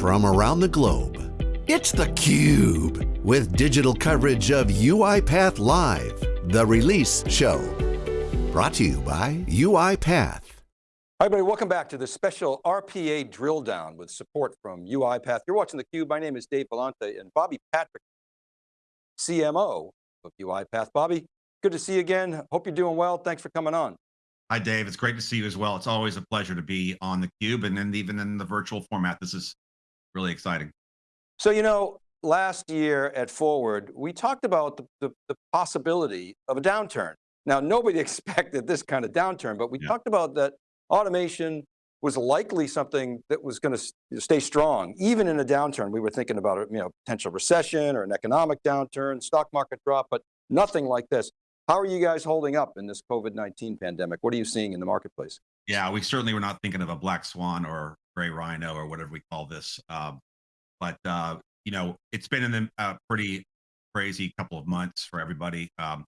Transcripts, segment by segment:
from around the globe. It's theCUBE, with digital coverage of UiPath Live, the release show. Brought to you by UiPath. Hi everybody, welcome back to the special RPA drill down with support from UiPath. You're watching theCUBE, my name is Dave Vellante and Bobby Patrick, CMO of UiPath. Bobby, good to see you again. Hope you're doing well. Thanks for coming on. Hi, Dave. It's great to see you as well. It's always a pleasure to be on theCUBE and then even in the virtual format. This is really exciting. So, you know, last year at Forward, we talked about the, the, the possibility of a downturn. Now, nobody expected this kind of downturn, but we yeah. talked about that automation was likely something that was going to stay strong, even in a downturn. We were thinking about a you know, potential recession or an economic downturn, stock market drop, but nothing like this. How are you guys holding up in this COVID-19 pandemic? What are you seeing in the marketplace? Yeah, we certainly were not thinking of a black swan or gray rhino or whatever we call this. Uh, but, uh, you know, it's been in a uh, pretty crazy couple of months for everybody. Um,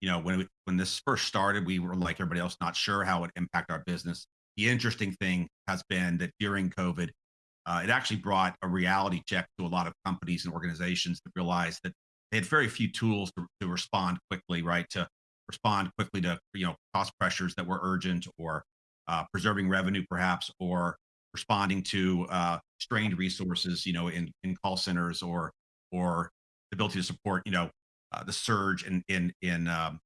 you know, when, when this first started, we were like everybody else, not sure how it impact our business. The interesting thing has been that during COVID, uh, it actually brought a reality check to a lot of companies and organizations that realized that they had very few tools to, to respond quickly, right? To respond quickly to you know cost pressures that were urgent, or uh, preserving revenue, perhaps, or responding to uh, strained resources, you know, in in call centers, or or the ability to support, you know, uh, the surge in in in um,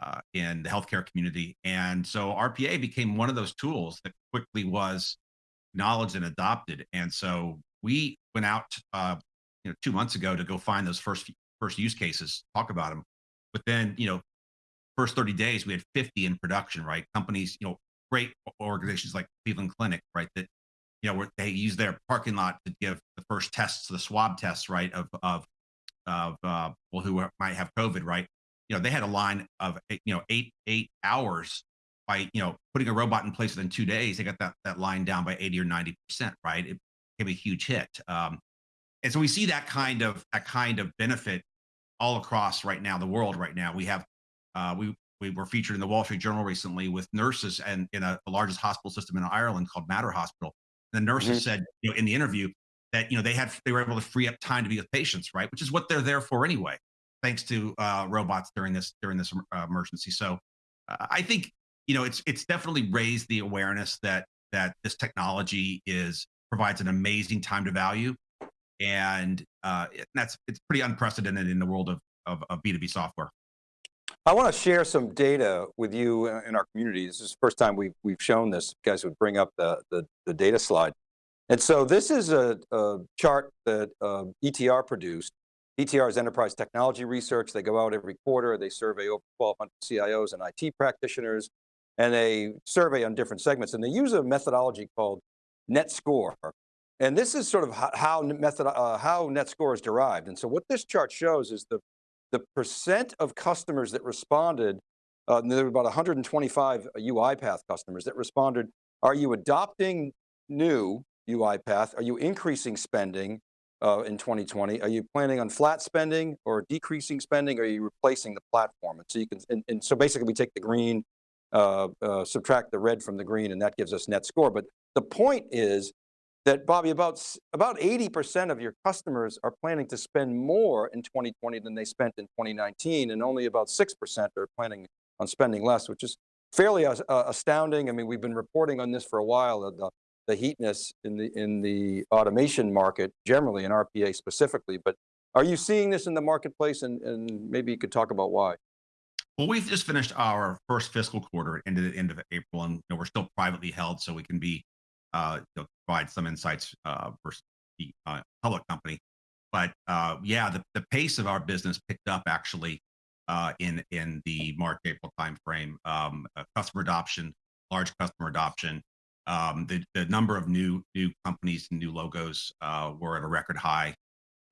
uh, in the healthcare community. And so RPA became one of those tools that quickly was acknowledged and adopted. And so we went out, uh, you know, two months ago to go find those first first use cases, talk about them. But then, you know, first 30 days, we had 50 in production, right? Companies, you know, great organizations like Cleveland Clinic, right? That, you know, where they use their parking lot to give the first tests, the swab tests, right? Of, of, of uh, people who might have COVID, right? You know, they had a line of, you know, eight, eight hours by, you know, putting a robot in place within two days, they got that, that line down by 80 or 90%, right? It became a huge hit. Um, and so we see that kind of, that kind of benefit all across right now, the world right now. We have, uh, we, we were featured in the Wall Street Journal recently with nurses and in a, the largest hospital system in Ireland called Mater Hospital. The nurses mm -hmm. said, you know, in the interview that, you know, they had, they were able to free up time to be with patients, right? Which is what they're there for anyway, thanks to uh, robots during this, during this uh, emergency. So uh, I think, you know, it's, it's definitely raised the awareness that, that this technology is, provides an amazing time to value and uh, that's it's pretty unprecedented in the world of, of, of B2B software. I want to share some data with you in our community. This is the first time we've, we've shown this. You guys would bring up the, the, the data slide. And so this is a, a chart that uh, ETR produced. ETR is Enterprise Technology Research. They go out every quarter. They survey over 1,200 CIOs and IT practitioners, and they survey on different segments. And they use a methodology called net score. And this is sort of how, method, uh, how net score is derived. And so what this chart shows is the, the percent of customers that responded, uh, there were about 125 UiPath customers that responded, are you adopting new UiPath? Are you increasing spending uh, in 2020? Are you planning on flat spending or decreasing spending? Or are you replacing the platform? And so you can, and, and so basically we take the green, uh, uh, subtract the red from the green and that gives us net score. But the point is that Bobby, about, about 80% of your customers are planning to spend more in 2020 than they spent in 2019, and only about 6% are planning on spending less, which is fairly uh, astounding. I mean, we've been reporting on this for a while, the, the heatness in the, in the automation market, generally in RPA specifically, but are you seeing this in the marketplace and, and maybe you could talk about why? Well, we've just finished our first fiscal quarter into the end of April, and you know, we're still privately held, so we can be uh, you know, provide some insights uh, for the uh, public company. But uh, yeah, the, the pace of our business picked up actually uh, in in the March April timeframe. Um, uh, customer adoption, large customer adoption. Um, the the number of new new companies and new logos uh, were at a record high,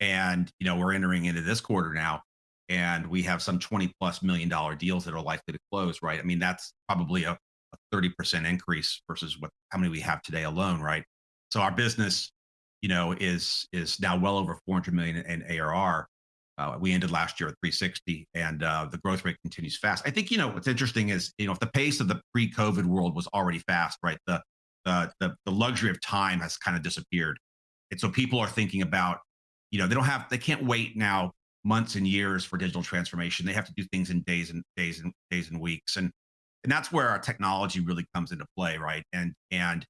and you know we're entering into this quarter now, and we have some 20 plus million dollar deals that are likely to close. Right? I mean that's probably a a 30% increase versus what how many we have today alone, right? So our business, you know, is is now well over 400 million in, ARR. Uh, we ended last year at 360, and uh, the growth rate continues fast. I think you know what's interesting is you know if the pace of the pre-COVID world was already fast, right? The the the, the luxury of time has kind of disappeared, and so people are thinking about, you know, they don't have, they can't wait now months and years for digital transformation. They have to do things in days and days and days and weeks, and and that's where our technology really comes into play, right? And and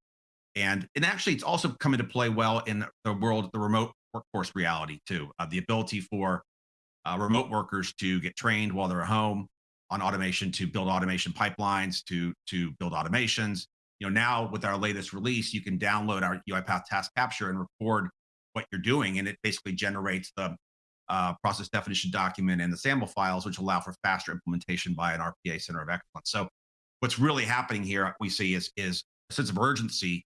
and and actually, it's also come into play well in the world, the remote workforce reality too. Uh, the ability for uh, remote workers to get trained while they're at home on automation, to build automation pipelines, to to build automations. You know, now with our latest release, you can download our UiPath Task Capture and record what you're doing, and it basically generates the uh, process definition document and the sample files, which allow for faster implementation by an RPA center of excellence. So what's really happening here, we see is, is a sense of urgency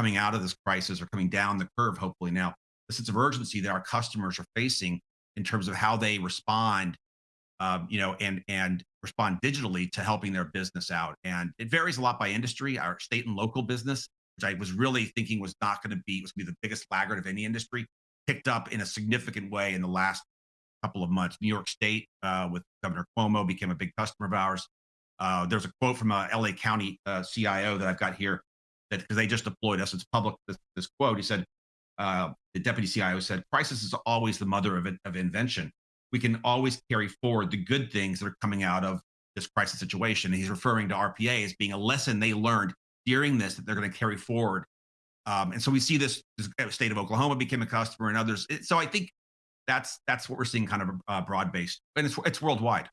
coming out of this crisis or coming down the curve, hopefully now, the sense of urgency that our customers are facing in terms of how they respond, um, you know, and, and respond digitally to helping their business out. And it varies a lot by industry. Our state and local business, which I was really thinking was not going to be, was going to be the biggest laggard of any industry, picked up in a significant way in the last couple of months. New York State, uh, with Governor Cuomo, became a big customer of ours. Uh, there's a quote from a LA County uh, CIO that I've got here that because they just deployed us. It's public. This, this quote. He said, uh, the deputy CIO said, "Crisis is always the mother of, of invention. We can always carry forward the good things that are coming out of this crisis situation." And he's referring to RPA as being a lesson they learned during this that they're going to carry forward. Um, and so we see this, this, state of Oklahoma became a customer and others. So I think that's that's what we're seeing kind of uh, broad based, and it's it's worldwide.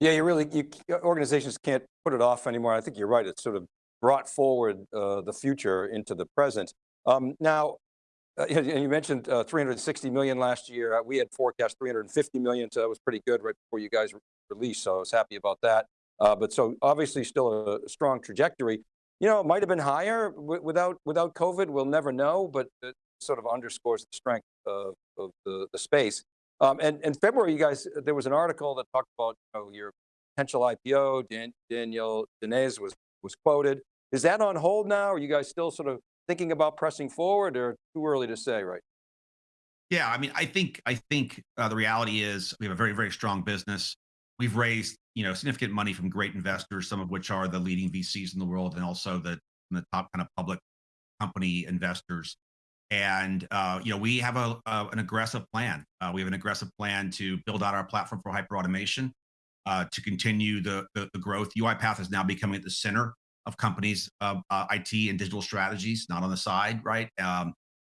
Yeah, you really you, organizations can't put it off anymore. I think you're right. It's sort of brought forward uh, the future into the present. Um, now, uh, and you mentioned uh, 360 million last year. Uh, we had forecast 350 million, so that was pretty good right before you guys released. So I was happy about that. Uh, but so obviously still a strong trajectory. You know, it might have been higher without without COVID. We'll never know, but it sort of underscores the strength of, of the, the space. Um, and in February, you guys, there was an article that talked about you know, your potential IPO. Dan, Daniel Dines was was quoted. Is that on hold now? Are you guys still sort of thinking about pressing forward or too early to say right? Yeah, I mean, I think I think uh, the reality is we have a very very strong business. We've raised you know significant money from great investors, some of which are the leading VCs in the world, and also the the top kind of public company investors. And uh, you know we have a, a an aggressive plan. Uh, we have an aggressive plan to build out our platform for hyper automation, uh, to continue the, the, the growth. UiPath is now becoming at the center of companies' uh, IT and digital strategies, not on the side, right? Um,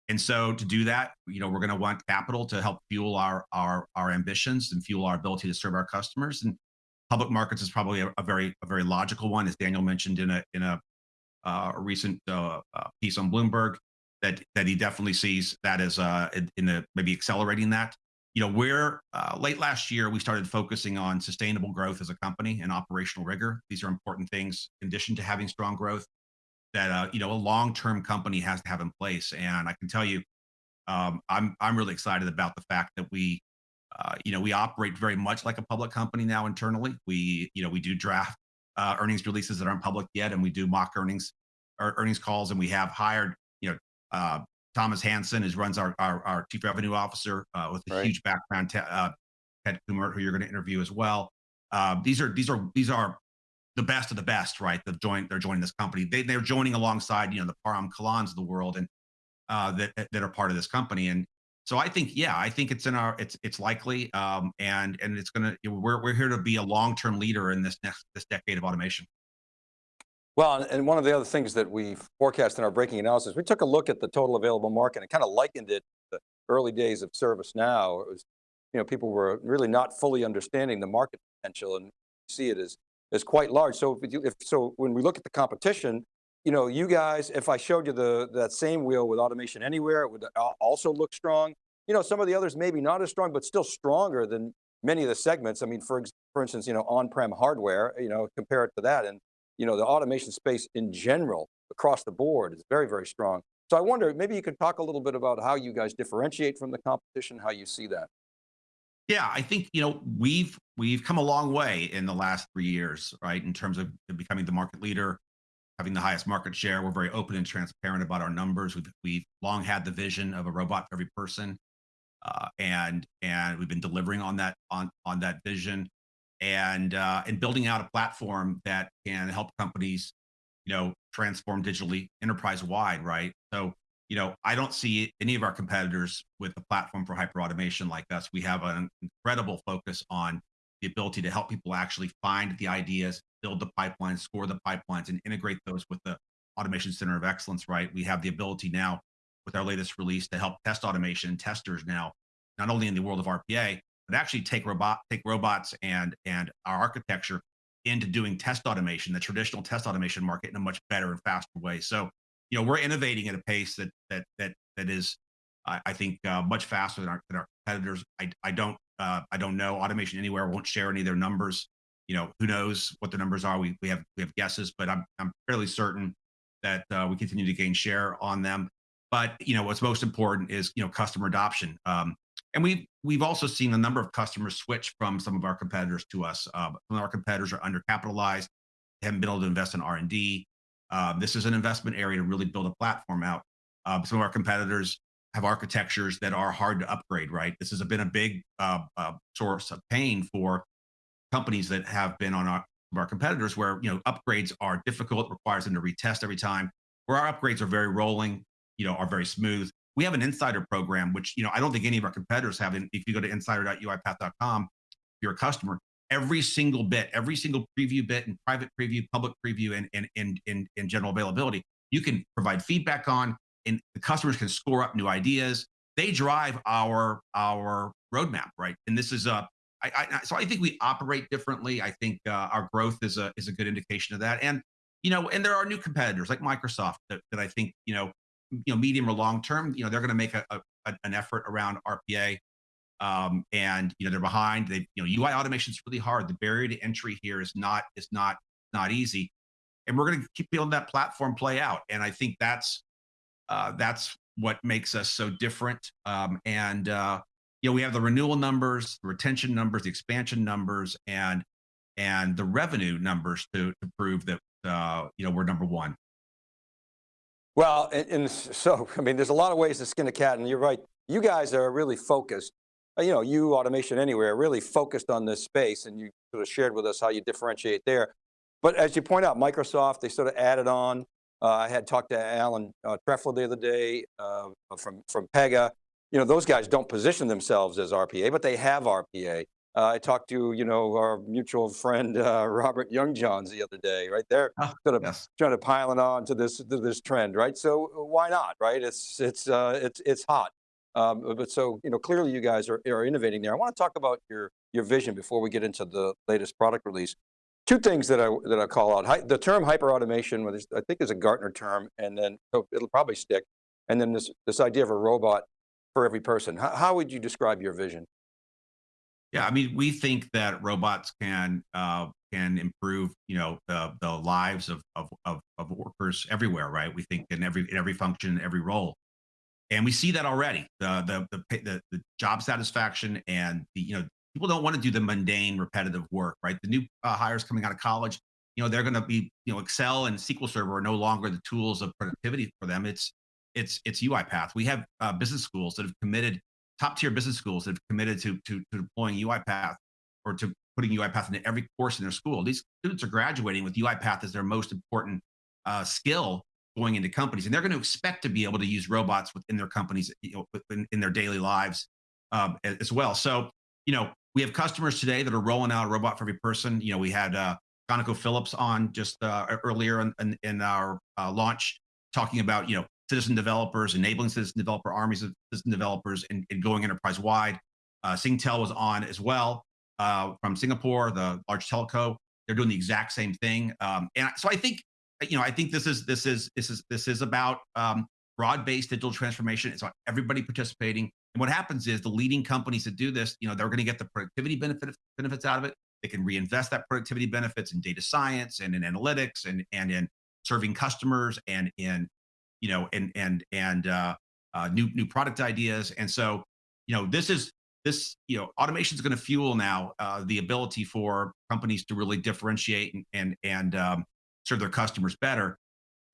and so to do that, you know, we're going to want capital to help fuel our our our ambitions and fuel our ability to serve our customers. And public markets is probably a, a very a very logical one, as Daniel mentioned in a in a, uh, a recent uh, uh, piece on Bloomberg that that he definitely sees that as uh, in, in the maybe accelerating that you know, where uh, late last year we started focusing on sustainable growth as a company and operational rigor. These are important things in addition to having strong growth that uh, you know a long-term company has to have in place. And I can tell you, um, I'm I'm really excited about the fact that we, uh, you know, we operate very much like a public company now internally. We you know we do draft uh, earnings releases that aren't public yet, and we do mock earnings or earnings calls, and we have hired you know uh, Thomas Hansen is runs our, our, our chief revenue officer uh, with a right. huge background. Uh, Ted Kummert, who you're going to interview as well. Uh, these are these are these are the best of the best, right? They've joined. They're joining this company. They they're joining alongside you know the Param Kahlons of the world and uh, that that are part of this company. And so I think yeah, I think it's in our it's it's likely um, and and it's gonna we're we're here to be a long term leader in this next this decade of automation. Well, and one of the other things that we forecast in our breaking analysis, we took a look at the total available market and kind of likened it to the early days of ServiceNow. It was, you know, people were really not fully understanding the market potential and see it as, as quite large. So if, if so when we look at the competition, you know, you guys, if I showed you the that same wheel with automation anywhere, it would also look strong. You know, some of the others maybe not as strong, but still stronger than many of the segments. I mean, for, for instance, you know, on-prem hardware, you know, compare it to that. And you know, the automation space in general across the board is very, very strong. So I wonder, maybe you could talk a little bit about how you guys differentiate from the competition, how you see that. Yeah, I think, you know, we've, we've come a long way in the last three years, right? In terms of becoming the market leader, having the highest market share. We're very open and transparent about our numbers. We've, we've long had the vision of a robot for every person. Uh, and, and we've been delivering on that, on, on that vision and uh, and building out a platform that can help companies, you know, transform digitally enterprise wide, right? So you know, I don't see any of our competitors with a platform for hyper automation like us. We have an incredible focus on the ability to help people actually find the ideas, build the pipelines, score the pipelines, and integrate those with the Automation Center of Excellence, right? We have the ability now with our latest release to help test automation testers now, not only in the world of RPA, but actually take robot take robots and and our architecture into doing test automation, the traditional test automation market in a much better and faster way. So you know, we're innovating at a pace that that that that is, I, I think, uh, much faster than our, than our competitors. I I don't uh, I don't know. Automation Anywhere won't share any of their numbers. You know, who knows what the numbers are? We we have we have guesses, but I'm I'm fairly certain that uh, we continue to gain share on them. But you know, what's most important is you know customer adoption. Um, and we've we've also seen a number of customers switch from some of our competitors to us. Uh, some of our competitors are undercapitalized, haven't been able to invest in R and D. Um, this is an investment area to really build a platform out. Uh, some of our competitors have architectures that are hard to upgrade, right? This has been a big uh, uh, source of pain for companies that have been on our, our competitors where, you know, upgrades are difficult, requires them to retest every time, where our upgrades are very rolling, you know, are very smooth. We have an insider program, which, you know, I don't think any of our competitors have. If you go to insider.uipath.com, if you're a customer, every single bit, every single preview bit and private preview, public preview, and and and and, and general availability. You can provide feedback on, and the customers can score up new ideas. They drive our our roadmap, right? And this is a I, I, so I think we operate differently. I think uh, our growth is a is a good indication of that. And you know, and there are new competitors like Microsoft that, that I think you know, you know, medium or long term, you know, they're going to make a, a, an effort around RPA um, and you know they're behind. They you know UI automation is really hard. The barrier to entry here is not is not not easy, and we're going to keep building that platform play out. And I think that's uh, that's what makes us so different. Um, and uh, you know we have the renewal numbers, the retention numbers, the expansion numbers, and and the revenue numbers to to prove that uh, you know we're number one. Well, and, and, so, I mean, there's a lot of ways to skin a cat and you're right. You guys are really focused uh, you know, you Automation Anywhere really focused on this space and you sort of shared with us how you differentiate there. But as you point out, Microsoft, they sort of added on. Uh, I had talked to Alan uh, Trefler the other day uh, from, from Pega. You know, those guys don't position themselves as RPA, but they have RPA. Uh, I talked to, you know, our mutual friend, uh, Robert Youngjohns the other day, right? They're oh, sort of yes. trying to pile it on to this, to this trend, right? So why not, right? It's, it's, it's, it's hot. Um, but so, you know, clearly you guys are, are innovating there. I want to talk about your, your vision before we get into the latest product release. Two things that I, that I call out. Hi, the term hyper automation, I think is a Gartner term, and then so it'll probably stick. And then this, this idea of a robot for every person. How, how would you describe your vision? Yeah, I mean, we think that robots can uh, can improve, you know, the the lives of, of of of workers everywhere, right? We think in every in every function, every role and we see that already. The the the, the, the job satisfaction and the you know people don't want to do the mundane, repetitive work, right? The new uh, hires coming out of college, you know, they're going to be you know Excel and SQL Server are no longer the tools of productivity for them. It's it's it's UiPath. We have uh, business schools that have committed top tier business schools that have committed to to, to deploying UiPath or to putting UiPath into every course in their school. These students are graduating with UiPath as their most important uh, skill going into companies, and they're going to expect to be able to use robots within their companies, you know, in, their daily lives um, as well. So, you know, we have customers today that are rolling out a robot for every person. You know, we had uh, ConocoPhillips on just uh, earlier in, in, in our uh, launch talking about, you know, citizen developers, enabling citizen developer armies of citizen developers and, and going enterprise wide. Uh, Singtel was on as well uh, from Singapore, the large telco. They're doing the exact same thing. Um, and so I think you know, I think this is this is this is this is about um, broad-based digital transformation. It's about everybody participating. And what happens is the leading companies that do this, you know, they're going to get the productivity benefit, benefits out of it. They can reinvest that productivity benefits in data science and in analytics and and in serving customers and in you know and and and uh, uh, new new product ideas. And so you know this is this you know automation is going to fuel now uh, the ability for companies to really differentiate and and and um, serve their customers better.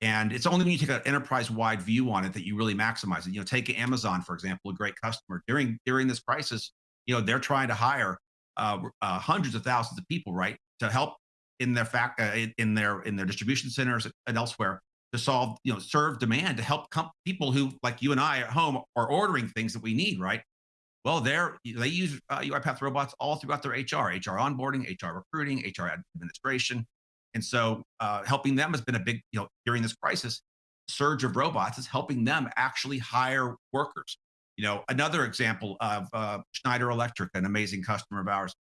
And it's only when you take an enterprise-wide view on it that you really maximize it. You know, take Amazon for example, a great customer during during this crisis. You know, they're trying to hire uh, uh, hundreds of thousands of people, right, to help in their fact uh, in their in their distribution centers and elsewhere to solve, you know, serve demand to help people who like you and I at home are ordering things that we need, right? Well, they're, they use uh, UiPath robots all throughout their HR, HR onboarding, HR recruiting, HR administration. And so uh, helping them has been a big, you know, during this crisis, surge of robots is helping them actually hire workers. You know, another example of uh, Schneider Electric, an amazing customer of ours,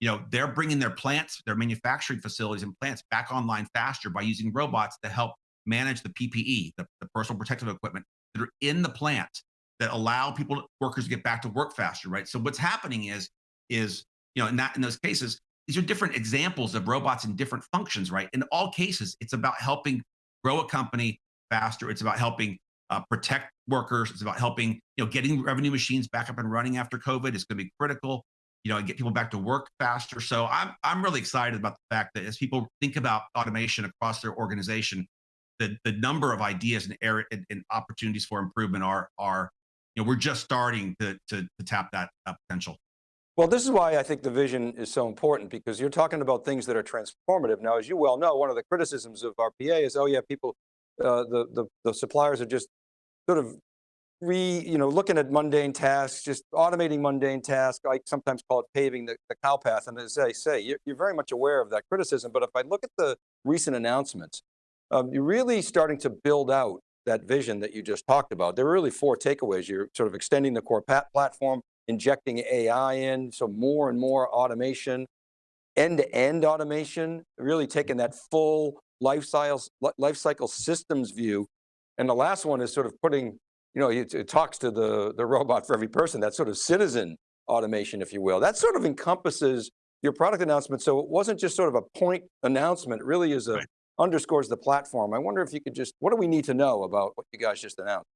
you know, they're bringing their plants, their manufacturing facilities and plants back online faster by using robots to help manage the PPE, the, the personal protective equipment that are in the plant that allow people, workers to get back to work faster, right? So what's happening is, is you know, in that in those cases, these are different examples of robots in different functions, right? In all cases, it's about helping grow a company faster. It's about helping uh, protect workers. It's about helping, you know, getting revenue machines back up and running after COVID is going to be critical. You know, and get people back to work faster. So I'm I'm really excited about the fact that as people think about automation across their organization, the the number of ideas and, and, and opportunities for improvement are are, you know, we're just starting to to, to tap that uh, potential. Well, this is why I think the vision is so important because you're talking about things that are transformative. Now, as you well know, one of the criticisms of RPA is, oh yeah, people, uh, the, the, the suppliers are just sort of re, you know, looking at mundane tasks, just automating mundane tasks. I sometimes call it paving the, the cow path. And as I say, you're, you're, very much aware of that criticism. But if I look at the recent announcements, um, you're really starting to build out that vision that you just talked about. There are really four takeaways. You're sort of extending the core platform, injecting AI in, so more and more automation, end-to-end -end automation, really taking that full life cycle, life cycle systems view. And the last one is sort of putting, you know, it, it talks to the, the robot for every person, that sort of citizen automation, if you will. That sort of encompasses your product announcement. So it wasn't just sort of a point announcement, it really is a, right. Underscores the platform. I wonder if you could just, what do we need to know about what you guys just announced?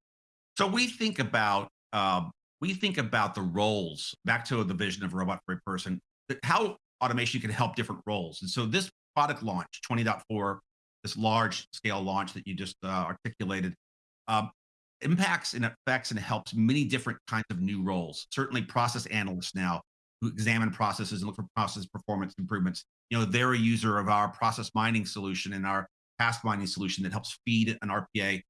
So we think about, um, we think about the roles, back to the vision of robot for a person, how automation can help different roles. And so this product launch, 20.4, this large scale launch that you just uh, articulated, um, impacts and affects and helps many different kinds of new roles. Certainly process analysts now who examine processes and look for process performance improvements. You know, they're a user of our process mining solution and our task mining solution that helps feed an RPA,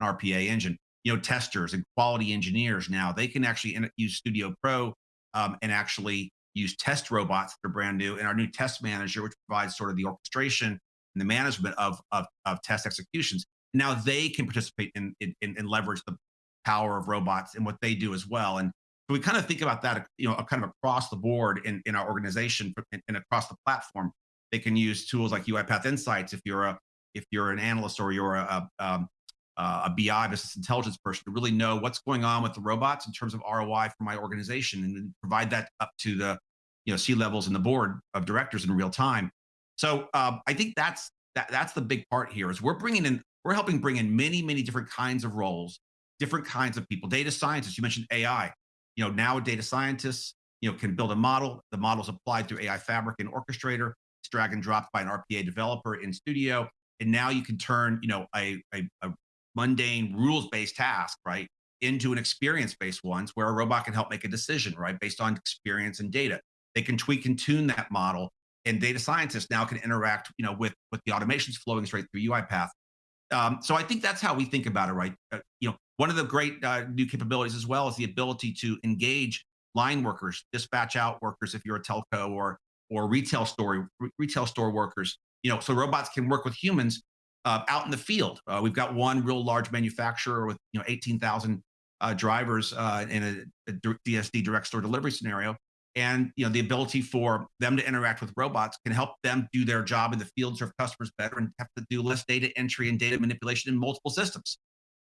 an RPA engine. You know, testers and quality engineers now, they can actually use Studio Pro um, and actually use test robots that are brand new and our new test manager, which provides sort of the orchestration and the management of, of, of test executions. Now they can participate in, in, in leverage the power of robots and what they do as well. And so we kind of think about that, you know, kind of across the board in, in our organization and, across the platform. They can use tools like UiPath Insights if you're a if you're an analyst or you're a, a, um, a BI business intelligence person to really know what's going on with the robots in terms of ROI for my organization and provide that up to the you know C levels and the board of directors in real time. So um, I think that's that, that's the big part here is we're bringing in, we're helping bring in many, many different kinds of roles, different kinds of people. Data scientists, you mentioned AI. You know, now a data scientists, you know, can build a model. The model's applied through AI Fabric and Orchestrator. It's drag and dropped by an RPA developer in Studio. And now you can turn, you know, a, a, a mundane rules-based task, right, into an experience-based ones where a robot can help make a decision, right, based on experience and data. They can tweak and tune that model and data scientists now can interact, you know, with with the automations flowing straight through UiPath. Um, so I think that's how we think about it, right? Uh, you know, one of the great uh, new capabilities as well is the ability to engage line workers, dispatch out workers if you're a telco or or retail store retail store workers. You know, so robots can work with humans uh, out in the field. Uh, we've got one real large manufacturer with you know 18,000 uh, drivers uh, in a, a DSD direct store delivery scenario and you know the ability for them to interact with robots can help them do their job in the field serve customers better and have to do less data entry and data manipulation in multiple systems.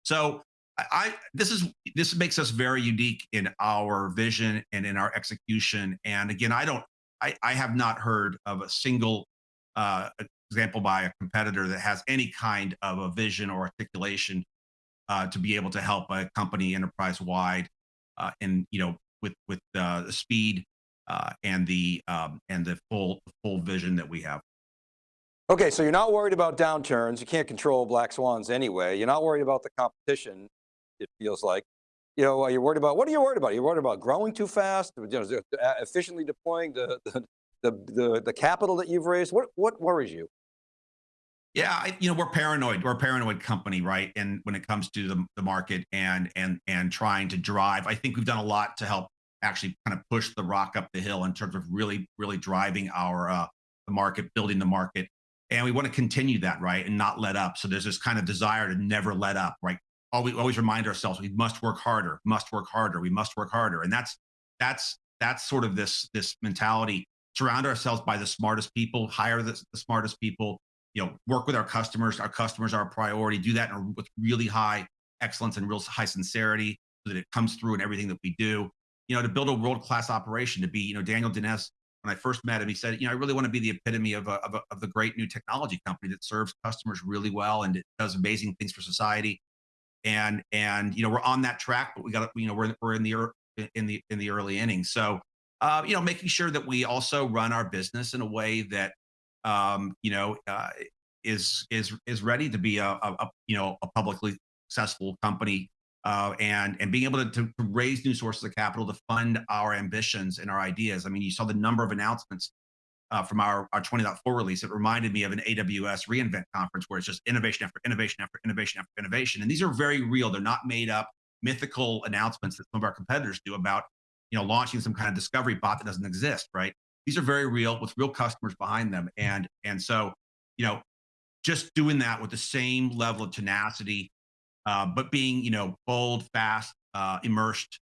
So I, this is this makes us very unique in our vision and in our execution. And again i don't i, I have not heard of a single uh, example by a competitor that has any kind of a vision or articulation uh, to be able to help a company enterprise wide uh, and you know with with uh, speed uh, and the um, and the full full vision that we have. Okay, so you're not worried about downturns. You can't control black swans anyway. You're not worried about the competition. It feels like, you know, you're worried about what are you worried about? You're worried about growing too fast, you know, efficiently deploying the the, the the the capital that you've raised. What what worries you? Yeah, I, you know, we're paranoid. We're a paranoid company, right? And when it comes to the, the market and and and trying to drive, I think we've done a lot to help actually kind of push the rock up the hill in terms of really, really driving our uh, the market, building the market, and we want to continue that, right, and not let up. So there's this kind of desire to never let up, right? Always, always remind ourselves we must work harder, must work harder, we must work harder, and that's that's that's sort of this this mentality. Surround ourselves by the smartest people, hire the, the smartest people, you know, work with our customers. Our customers are a priority. Do that with really high excellence and real high sincerity so that it comes through in everything that we do. You know, to build a world-class operation, to be, you know, Daniel Dines, when I first met him, he said, you know, I really want to be the epitome of a, of, a, of the great new technology company that serves customers really well and it does amazing things for society. And and you know, we're on that track, but we got you know, we're we're in the in the in the early innings. So, uh, you know, making sure that we also run our business in a way that um, you know, uh, is is is ready to be a, a, a, you know a publicly successful company uh, and and being able to, to, raise new sources of capital to fund our ambitions and our ideas. I mean, you saw the number of announcements uh, from our our 20.4 release. It reminded me of an AWS reInvent conference where it's just innovation after innovation after innovation after innovation, and these are very real. They're not made up mythical announcements that some of our competitors do about you know launching some kind of discovery bot that doesn't exist, right? these are very real with real customers behind them. And, and so, you know, just doing that with the same level of tenacity, uh, but being, you know, bold, fast, uh, immersed,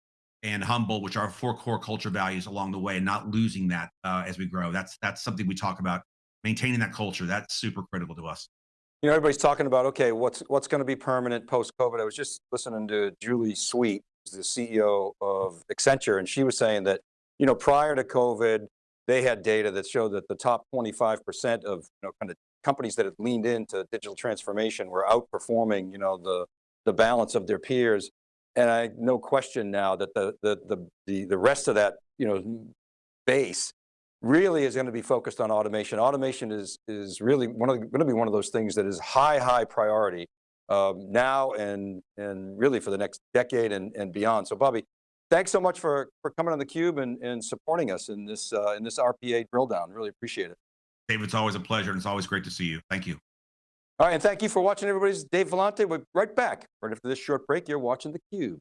and humble, which are four core culture values along the way, and not losing that uh, as we grow. That's that's something we talk about. Maintaining that culture, that's super critical to us. You know, everybody's talking about okay, what's what's going to be permanent post COVID. I was just listening to Julie Sweet, the CEO of Accenture, and she was saying that you know prior to COVID, they had data that showed that the top 25% of you know, kind of companies that had leaned into digital transformation were outperforming you know, the, the balance of their peers. And I no question now that the, the, the, the, the rest of that you know, base really is going to be focused on automation. Automation is, is really one of the, going to be one of those things that is high, high priority um, now and, and really for the next decade and, and beyond. So Bobby, thanks so much for, for coming on theCUBE and, and supporting us in this, uh, in this RPA drill down. Really appreciate it. Dave, it's always a pleasure and it's always great to see you. Thank you. All right, and thank you for watching everybody's Dave Vellante. We're right back. Right after this short break, you're watching theCUBE.